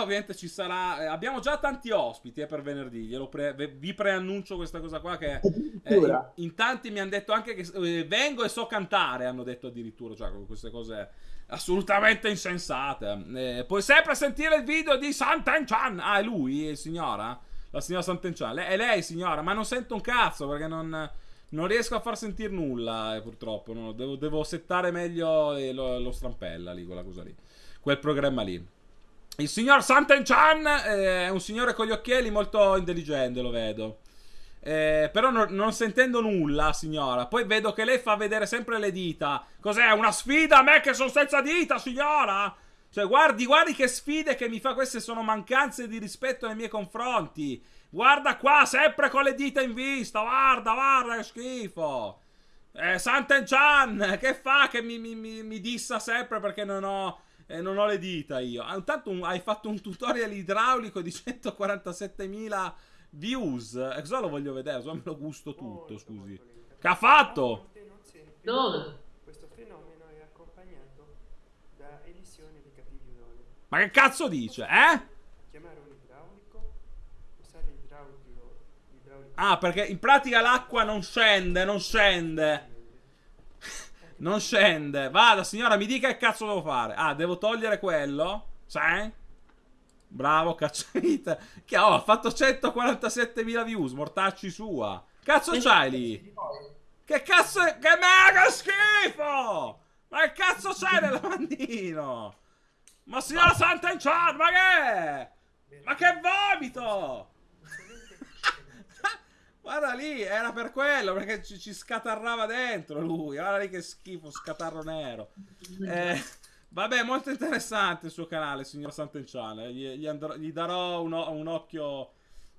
qua ovviamente ci sarà. eh, abbiamo già tanti ospiti eh, per venerdì. Pre- vi preannuncio questa cosa qua. Che eh, in, in tanti mi hanno detto anche che eh, vengo e so cantare. Hanno detto addirittura. Cioè, queste cose assolutamente insensate. Eh, puoi sempre sentire il video di Santen-chan. Ah, è lui, è signora? La signora Santen-chan. Le- è lei, signora, ma non sento un cazzo perché non. Non riesco a far sentire nulla, eh, purtroppo. no. Devo, devo settare meglio eh, lo, lo strampella lì, quella cosa lì. Quel programma lì. Il signor Santen-chan eh, è un signore con gli occhiali molto intelligente, lo vedo. Eh, però non, non sentendo nulla, signora. Poi vedo che lei fa vedere sempre le dita. Cos'è? Una sfida a me che sono senza dita, signora? Cioè, guardi, guardi che sfide che mi fa. Queste sono mancanze di rispetto nei miei confronti. Guarda qua, sempre con le dita in vista. Guarda, guarda, che schifo. Eh, Santen-chan, che fa che mi, mi- mi- mi dissa sempre perché non ho, eh, non ho le dita io? Ah, Intanto un- hai fatto un tutorial idraulico di 147.000 views. E cosa lo voglio vedere? Cosa me lo gusto tutto, scusi. Che ha fatto? Dove? Questo fenomeno è accompagnato da emissione di cattivi odori. Ma che cazzo dice, eh? Chiamare un idraulico, usare l'idraulico, l'idraulico Ah, perché in pratica l'acqua non scende, non scende. Non scende. Vada, signora, mi dica che cazzo devo fare. Ah, devo togliere quello? Sai? Bravo, cacciavite. Che oh, ha fatto 147.000 views, mortacci sua. Cazzo c'hai lì? Che cazzo è? Che mega schifo! Ma che cazzo c'hai nel lavandino? Ma signora Santa Chan, ma che? Ma che vomito! Guarda lì, era per quello, perché ci, ci scatarrava dentro lui. Guarda lì che schifo, scatarro nero. Eh, vabbè, molto interessante il suo canale, signor Sant'Enchan. Gli, gli, andrò- gli darò un, un occhio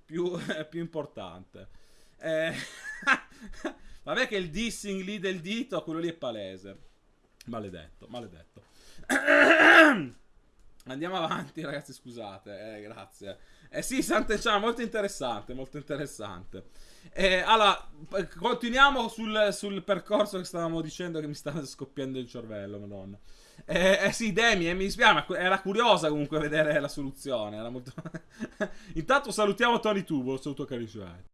più, più importante. Eh, vabbè che il dissing lì del dito, quello lì è palese. Maledetto, maledetto. Andiamo avanti, ragazzi. Scusate, eh, grazie. Eh sì, Sant'Enchan, molto interessante, molto interessante. Eh, allora, continuiamo sul, sul percorso che stavamo dicendo che mi stava scoppiando il cervello, madonna. Eh, eh sì, Demi, eh, mi dispiace, era curiosa comunque vedere la soluzione. Molto... Intanto salutiamo Tony Tubo, saluto carissimo.